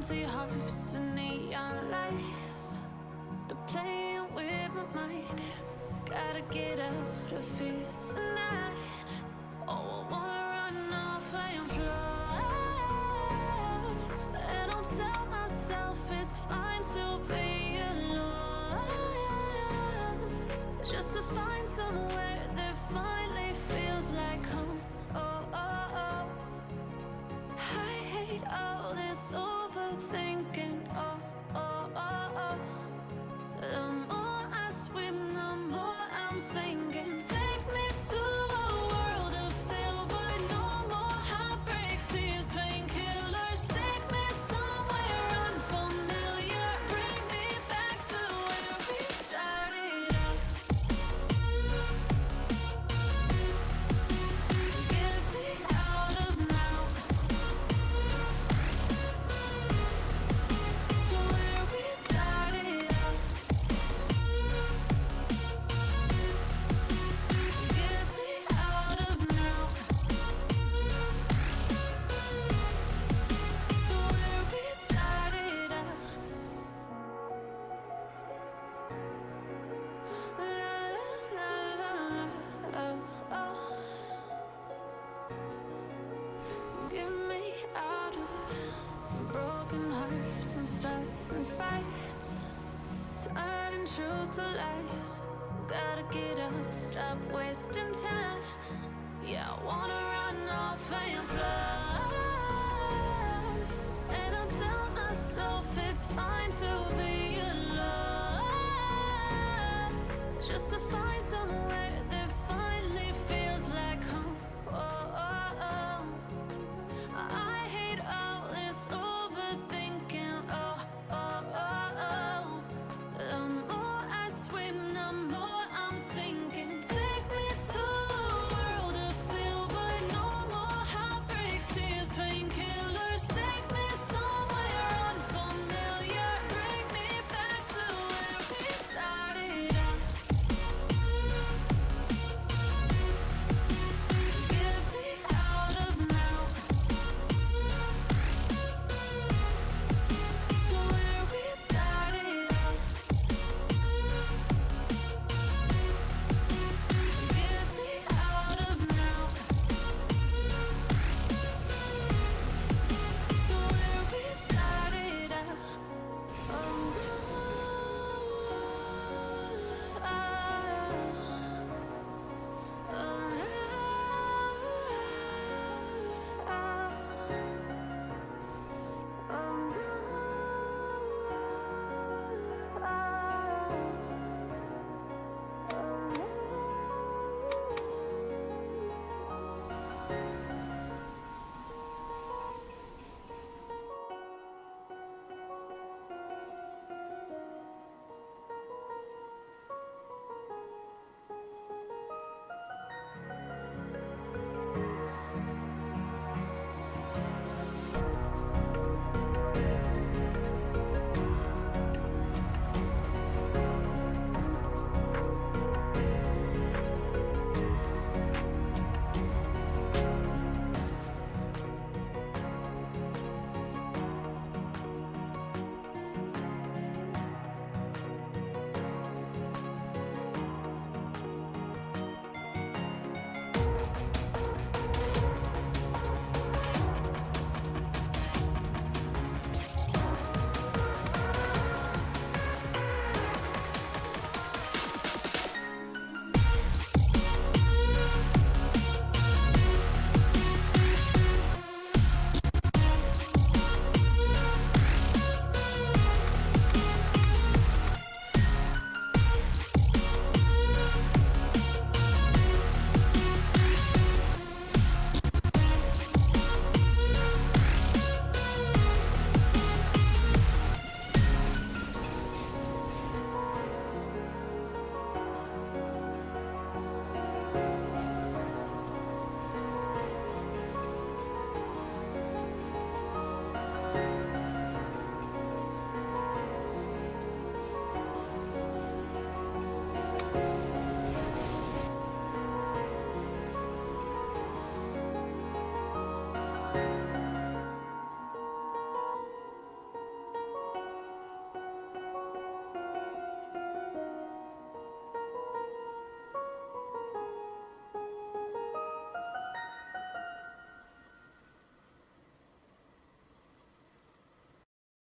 empty hearts and neon lights. They're playing with my mind. Gotta get out of here tonight. Oh, I wanna run off and fly. And I'll tell truth to lies. Gotta get up, stop wasting time.